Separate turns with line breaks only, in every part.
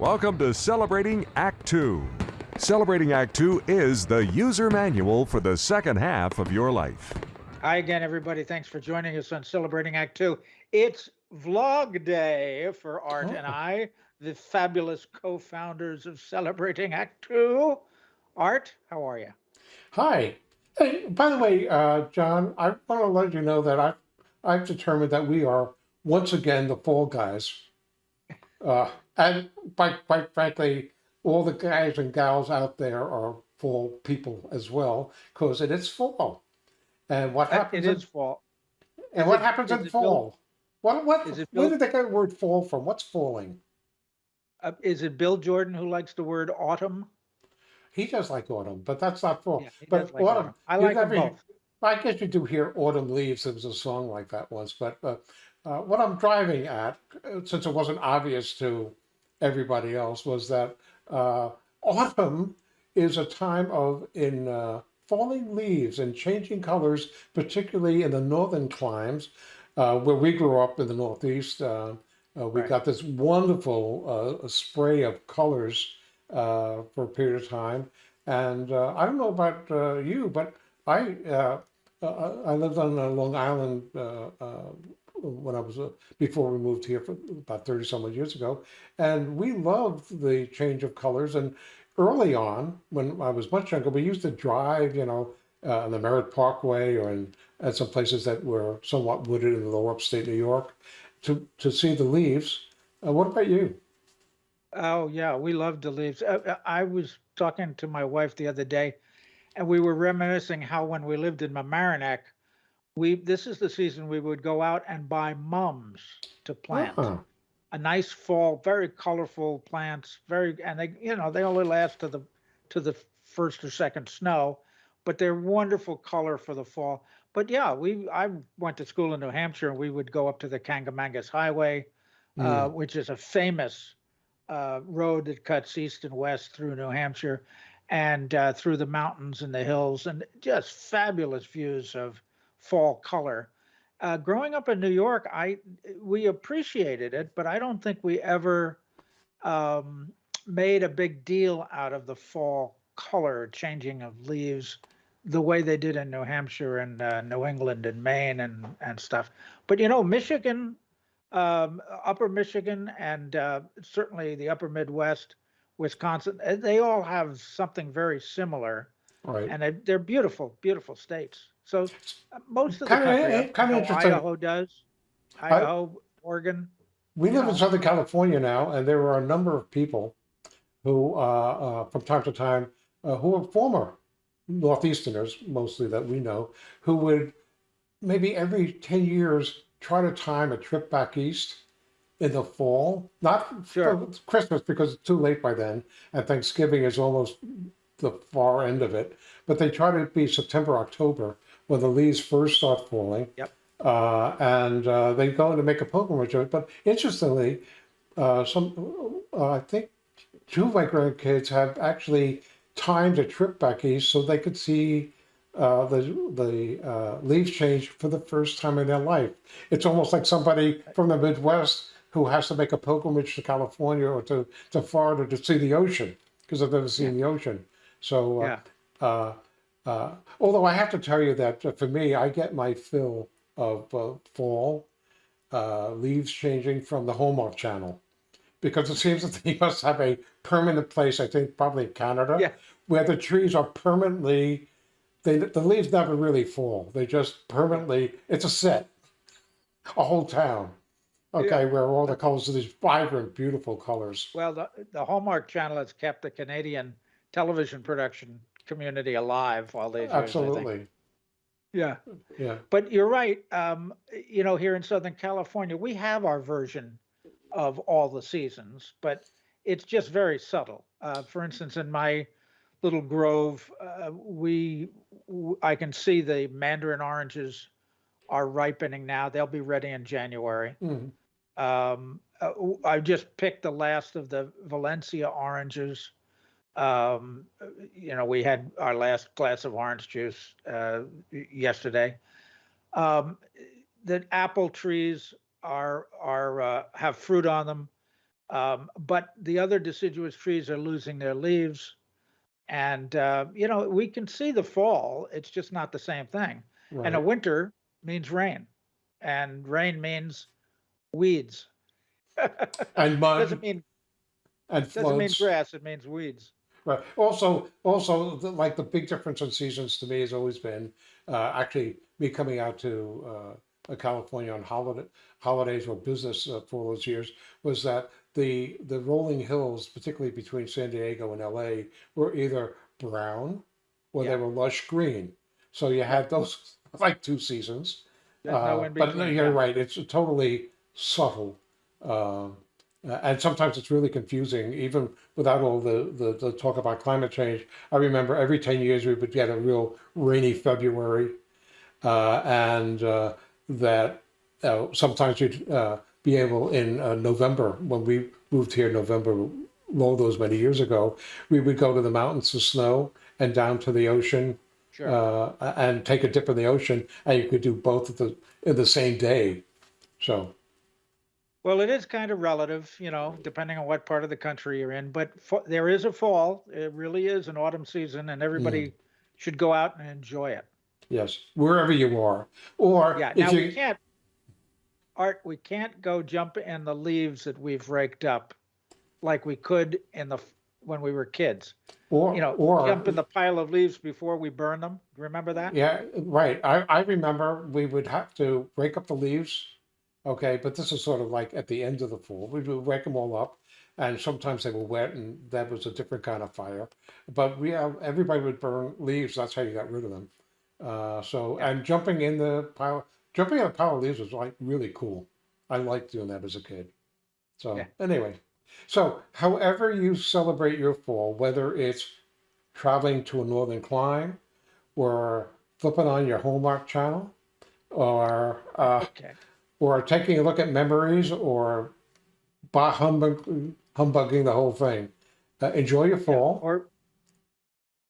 Welcome to Celebrating Act Two. Celebrating Act Two is the user manual for the second half of your life.
Hi again, everybody. Thanks for joining us on Celebrating Act Two. It's vlog day for Art and
Oh.
I, the fabulous co-founders of Celebrating Act Two. Art, how are you?
Hi. Hey, by the way, uh, John, I want to let you know that I've, I've determined that we are once again the fall guys. Uh, and quite, quite frankly, all the guys and gals out there are fall people as well, because it is fall. And what happens?
It
in-
is fall.
and
is
what
it-
happens in fall? What what?
is it
Where did they get the word fall from? What's falling?
Uh, is it Bill Jordan who likes the word autumn?
He does like autumn, but that's not fall.
Yeah,
but
like
autumn,
autumn. I like
never-
both.
I guess you do hear autumn leaves. There was a song like that once, but uh, uh, what I'm driving at, uh, since it wasn't obvious to everybody else, was that uh, autumn is a time of in uh, falling leaves and changing colors, particularly in the northern climes, uh, where we grew up in the Northeast. Uh, uh, we
Right.
got this wonderful uh, spray of colors uh, for a period of time. And uh, I don't know about uh, you, but I uh, uh, I lived on Long Island uh, uh, when I was uh, before we moved here for about thirty some odd years ago, and we loved the change of colors. And early on, when I was much younger, we used to drive, you know, uh, on the Merritt Parkway or in at some places that were somewhat wooded in the lower upstate New York, to to see the leaves. Uh, what about you?
Oh yeah, we loved the leaves. Uh, uh, I was talking to my wife the other day, and we were reminiscing how when we lived in Mamaroneck, we this is the season we would go out and buy mums to plant.
Uh-huh.
A nice fall, very colorful plants, very and they you know they only last to the to the first or second snow, but they're wonderful color for the fall. But yeah, we I went to school in New Hampshire and we would go up to the Kancamagus Highway, uh, which is a famous uh, road that cuts east and west through New Hampshire and uh, through the mountains and the hills, and just fabulous views of fall color. Uh, growing up in New York, I we appreciated it, but I don't think we ever um, made a big deal out of the fall color changing of leaves the way they did in New Hampshire and uh, New England and Maine and and stuff. But you know, Michigan um, upper Michigan and uh, certainly the upper Midwest, Wisconsin, uh, they all have something very similar,
Right.
and they, they're beautiful, beautiful states. So uh, most of the
Kinda-
country,
eh, kinda interesting.
Idaho does, Idaho, Oregon.
We live in Southern California now, and there are a number of people who, uh, uh, from time to time, uh, who are former Northeasterners, mostly that we know, who would maybe every 10 years try to time a trip back east in the fall. Not
Sure.
for Christmas because it's too late by then, and Thanksgiving is almost the far end of it. But they try to be September, October, when the leaves first start falling.
Yep.
Uh, and uh, they go in to make a pilgrimage of it. But interestingly, uh, some uh, I think two of my grandkids have actually timed a trip back east so they could see uh, the the uh, leaves change for the first time in their life. It's almost like somebody from the Midwest who has to make a pilgrimage to California or to, to Florida to see the ocean because they've never seen the ocean. So, uh,
Yeah.
Uh, although I have to tell you that uh, for me, I get my fill of uh, fall uh, leaves changing from the Hallmark Channel because it seems that they must have a permanent place. I think probably in Canada,
Yeah.
where the trees are permanently. They, the leaves never really fall. They just permanently. It's a set, a whole town. Okay, where all the colors are these vibrant, beautiful colors.
Well, the, the Hallmark Channel has kept the Canadian television production community alive all these years. I think.
Absolutely,
Yeah.
yeah.
But you're right. Um, you know, here in Southern California, we have our version of all the seasons, but it's just very subtle. Uh, for instance, in my little grove, uh, we w- I can see the mandarin oranges are ripening now. They'll be ready in January.
Mhm.
Um, uh, w- I just picked the last of the Valencia oranges. Um, uh, you know, we had our last glass of orange juice uh, yesterday. Um, the apple trees are are uh, have fruit on them. Um, but the other deciduous trees are losing their leaves. And, uh, you know, we can see the fall. It's just not the same thing. And a winter means rain, and rain means weeds.
And
Doesn't mean
and
doesn't mean grass. It means weeds.
Right. Also, also, the, like the big difference in seasons to me has always been uh, actually me coming out to uh, California on holiday holidays or business uh, for those years was that the the rolling hills, particularly between San Diego and LA, were either brown or they were lush green. So you had those like two seasons. Uh, but no, you're
yeah.
right. It's a totally subtle. Um, uh, and sometimes it's really confusing, even without all the, the, the talk about climate change. I remember every 10 years we would get a real rainy February, uh, and uh, that uh, sometimes you'd uh, be able in uh, November, when we moved here in November, all those many years ago, we would go to the mountains to snow and down to the ocean
Sure.
uh, and take a dip in the ocean, and you could do both at the in the same day. So
Well, it is kind of relative, you know, depending on what part of the country you're in. But there is a fall. It really is an autumn season, and everybody
Mm.
should go out and enjoy it.
yes, wherever you are, or
Yeah.
if
Now
you
we can't, Art, we can't go jump in the leaves that we've raked up like we could in the when we were kids.
or
You know,
or
jump in the pile of leaves before we burn them. Remember that?
yeah, right. I I remember we would have to rake up the leaves. Okay, but this is sort of like at the end of the fall. We would wake them all up, and sometimes they were wet, and that was a different kind of fire. But we have everybody would burn leaves. That's how you got rid of them. Uh, so
Yeah.
and jumping in the pile, jumping in a pile of leaves was like really cool. I liked doing that as a kid. So
Yeah.
anyway, so however you celebrate your fall, whether it's traveling to a northern clime, or flipping on your Hallmark channel, or uh,
Okay.
Or taking a look at memories, or bah humbug, humbugging the whole thing. Uh, enjoy your fall.
Or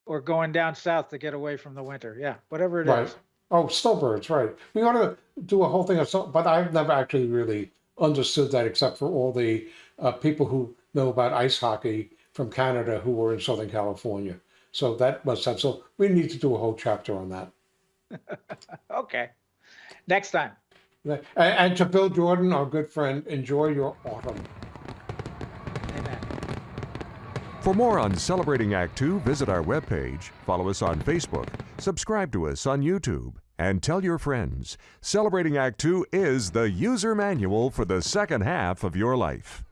or going down south to get away from the winter. Yeah. Whatever it is.
Right. Oh, snowbirds, right. We ought to do a whole thing of snow, but I've never actually really understood that except for all the uh, people who know about ice hockey from Canada who were in Southern California. So that must have, so we need to do a whole chapter on that.
Okay. Next time.
And, and to Bill Jordan, our good friend, enjoy your autumn.
For more on Celebrating Act Two, visit our webpage, follow us on Facebook, subscribe to us on YouTube, and tell your friends. Celebrating Act Two is the user manual for the second half of your life.